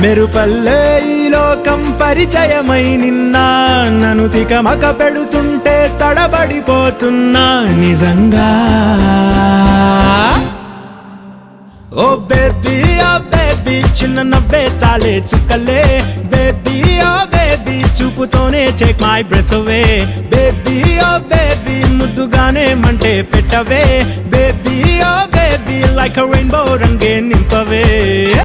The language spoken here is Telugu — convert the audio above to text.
మెరుపల్లే ఈ లోకం పరిచయమై నిన్నా నన్ను తికమక పెడుతుంటే తడబడిపోతున్నా నిజంగా. ఓ బేబీ ఓ బేబీ చిన్న నవ్వే చాలే చుక్కలే. బేబీ ఓ బేబీ చూపుతోనే చెక్ మై బ్రెస్ అవే బేబీ ఓ బేబీ ముద్దుగానే మంటే పెట్టవే. Baby oh baby like rainbow రంగే నింపవే.